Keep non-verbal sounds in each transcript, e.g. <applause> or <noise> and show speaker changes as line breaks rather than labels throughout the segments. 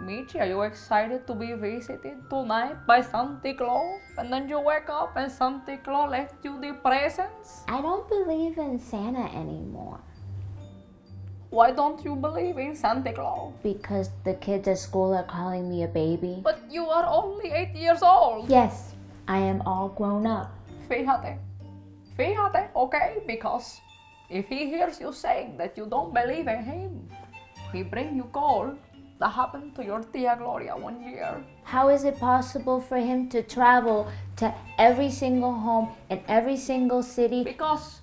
Michi, are you excited to be visited tonight by Santa Claus? And then you wake up and Santa Claus left you the presents?
I don't believe in Santa anymore
Why don't you believe in Santa Claus?
because the kids at school are calling me a baby.
But you are only 8 years old.
Yes, I am all grown up.
Fíjate. Fíjate, okay? Because if he hears you saying that you don't believe in him, he bring you cold. That happened to your tia Gloria one year.
How is it possible for him to travel to every single home in every single city?
Because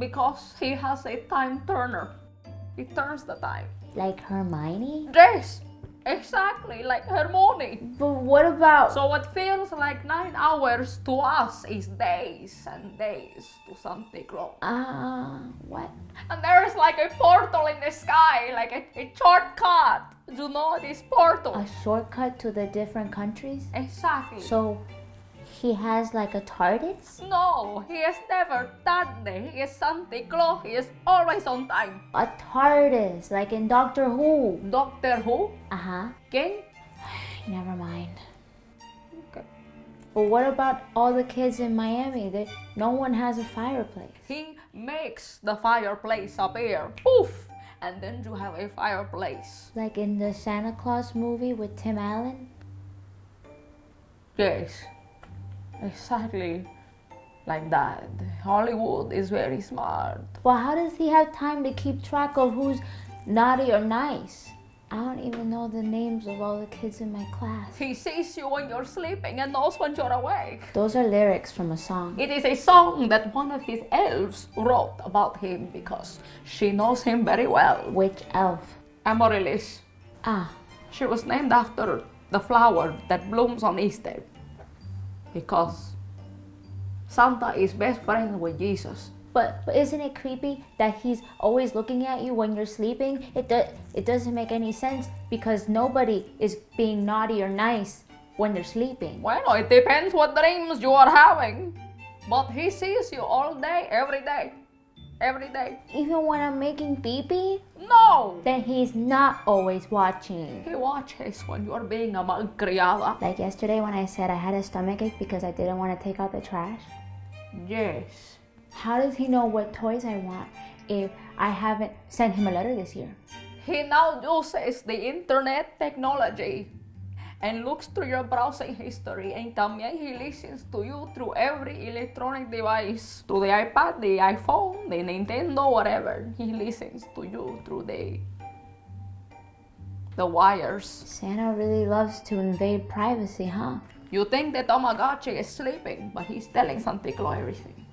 because he has a time turner. He turns the time.
Like Hermione?
Yes, exactly like Hermione.
But what about
So what feels like nine hours to us is days and days to Santa Claus.
uh what?
And there is like a portal in the sky, like a, a shortcut. Do you know this portal.
A shortcut to the different countries?
Exactly.
So he has like a TARDIS?
no, he is never that day. He is Santa Claus. He is always on time.
A TARDIS, like in Doctor Who.
Doctor Who?
Uh-huh.
King? <sighs>
Never mind.
Okay.
But what about all the kids in Miami? They, no one has a fireplace.
He makes the fireplace appear. Poof! And then you have a fireplace.
Like in the Santa Claus movie with Tim Allen?
Yes. Exactly like that. Hollywood is very smart.
Well, how does he have time to keep track of who's naughty or nice? I don't even know the names of all the kids in my class.
He sees you when you're sleeping and knows when you're awake.
Those are lyrics from a song.
It is a song that one of his elves wrote about him because she knows him very well.
Which elf?
Amaryllis.
Ah,
She was named after the flower that blooms on Easter. Because Santa is best friend with Jesus.
but, but isn't it creepy that he's always looking at you when you're sleeping? It, do, it doesn't make any sense because nobody is being naughty or nice when they're sleeping.
Well, it depends what dreams you are having. But he sees you all day, every day. Every day.
Even when I'm making pee-pee?
No!
Then he's not always watching.
He watches when you're being a malcriada.
Like yesterday when I said I had a stomachache because I didn't want to take out the trash.
Yes.
How does he know what toys I want if I haven't sent him a letter this year?
He now uses the internet technology and looks through your browsing history and también he listens to you through every electronic device. To the iPad, the iPhone, the Nintendo, whatever. He listens to you through the the wires.
Santa really loves to invade privacy, huh?
You think that Tamagotchi is sleeping, but he's telling Santa Claus everything.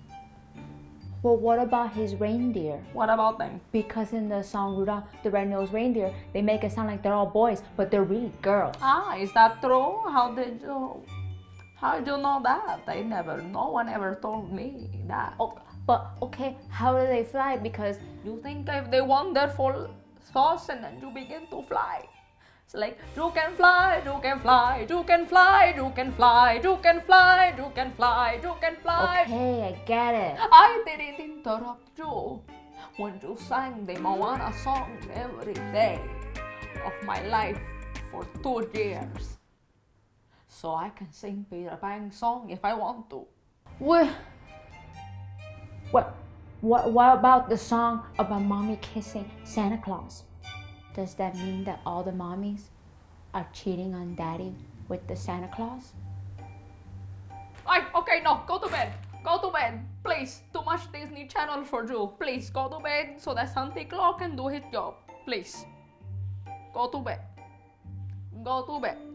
Well, what about his reindeer?
What about them?
Because in the song Rudolph the Red-Nosed Reindeer, they make it sound like they're all boys, but they're really girls.
Ah, is that true? How did you how did you know that? I never no one ever told me that.
Oh, but okay, how do they fly? Because
You think if they wonderful sauce and then you begin to fly. Like you can fly, you can fly, you can fly, you can fly, you can fly, you can fly, you can fly.
okay, I get it.
I didn't interrupt you when you sang the Moana song every day of my life for two years. So I can sing Peter Pan song if I want to.
What? What? What? What about the song about mommy kissing Santa Claus? Does that mean that all the mommies are cheating on daddy with the Santa Claus?
Ay, okay, no, go to bed. Go to bed. Please, too much Disney Channel for you. Please, go to bed so that Santa Claus can do his job. Please. Go to bed. Go to bed.